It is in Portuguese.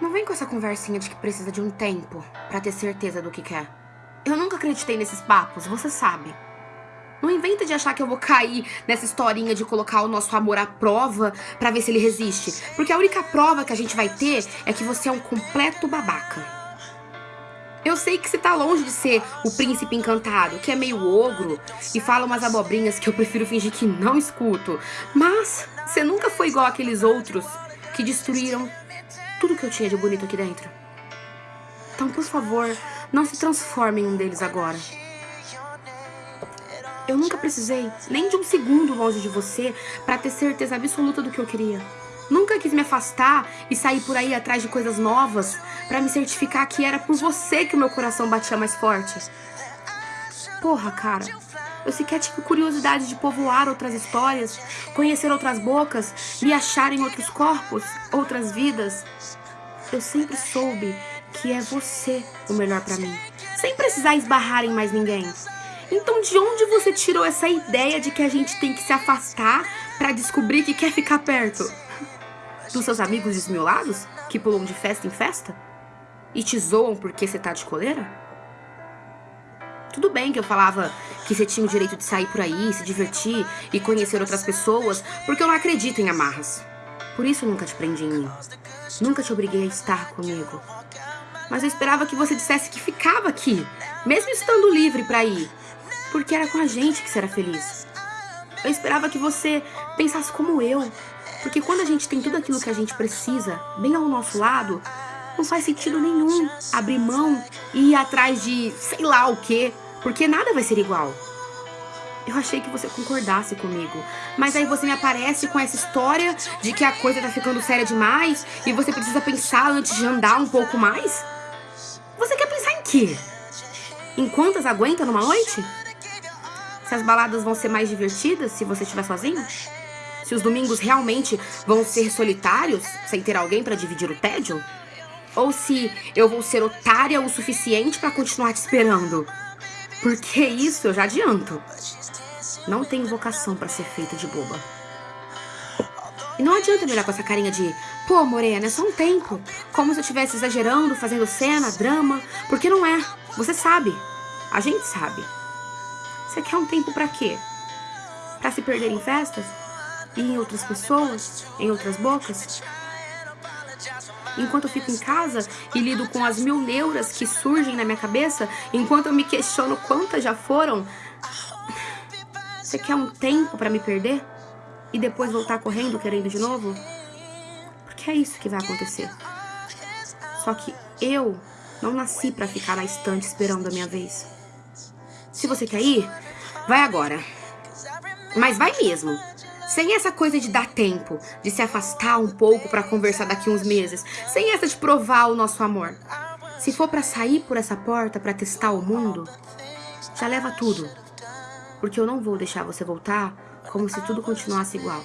Não vem com essa conversinha de que precisa de um tempo pra ter certeza do que quer. Eu nunca acreditei nesses papos, você sabe. Não inventa de achar que eu vou cair nessa historinha de colocar o nosso amor à prova pra ver se ele resiste. Porque a única prova que a gente vai ter é que você é um completo babaca. Eu sei que você tá longe de ser o príncipe encantado, que é meio ogro e fala umas abobrinhas que eu prefiro fingir que não escuto. Mas você nunca foi igual aqueles outros que destruíram tudo que eu tinha de bonito aqui dentro. Então, por favor, não se transforme em um deles agora. Eu nunca precisei nem de um segundo longe de você para ter certeza absoluta do que eu queria. Nunca quis me afastar e sair por aí atrás de coisas novas para me certificar que era por você que o meu coração batia mais forte. Porra, cara. Eu sequer tive curiosidade de povoar outras histórias, conhecer outras bocas, me achar em outros corpos, outras vidas. Eu sempre soube que é você o melhor para mim, sem precisar esbarrar em mais ninguém. Então, de onde você tirou essa ideia de que a gente tem que se afastar para descobrir que quer ficar perto? Dos seus amigos desmiolados que pulam de festa em festa? E te zoam porque você tá de coleira? Tudo bem que eu falava que você tinha o direito de sair por aí, se divertir e conhecer outras pessoas, porque eu não acredito em amarras. Por isso eu nunca te prendi em mim. Nunca te obriguei a estar comigo. Mas eu esperava que você dissesse que ficava aqui, mesmo estando livre para ir, porque era com a gente que você era feliz. Eu esperava que você pensasse como eu, porque quando a gente tem tudo aquilo que a gente precisa, bem ao nosso lado, não faz sentido nenhum abrir mão e ir atrás de sei lá o que porque nada vai ser igual. Eu achei que você concordasse comigo, mas aí você me aparece com essa história de que a coisa tá ficando séria demais e você precisa pensar antes de andar um pouco mais? Você quer pensar em quê? Em quantas aguenta numa noite? Se as baladas vão ser mais divertidas se você estiver sozinho? Se os domingos realmente vão ser solitários, sem ter alguém para dividir o tédio? Ou se eu vou ser otária o suficiente para continuar te esperando? Porque isso eu já adianto. Não tenho vocação para ser feita de boba. E não adianta me olhar com essa carinha de Pô, Morena, é só um tempo. Como se eu estivesse exagerando, fazendo cena, drama. Porque não é. Você sabe. A gente sabe. Você quer um tempo para quê? Pra se perder em festas? E em outras pessoas? Em outras bocas? Enquanto eu fico em casa e lido com as mil neuras que surgem na minha cabeça, enquanto eu me questiono quantas já foram. Você quer um tempo para me perder? E depois voltar correndo querendo de novo? Porque é isso que vai acontecer. Só que eu não nasci para ficar na estante esperando a minha vez. Se você quer ir, vai agora. Mas vai mesmo. Sem essa coisa de dar tempo, de se afastar um pouco para conversar daqui uns meses. Sem essa de provar o nosso amor. Se for para sair por essa porta para testar o mundo, já leva tudo. Porque eu não vou deixar você voltar como se tudo continuasse igual.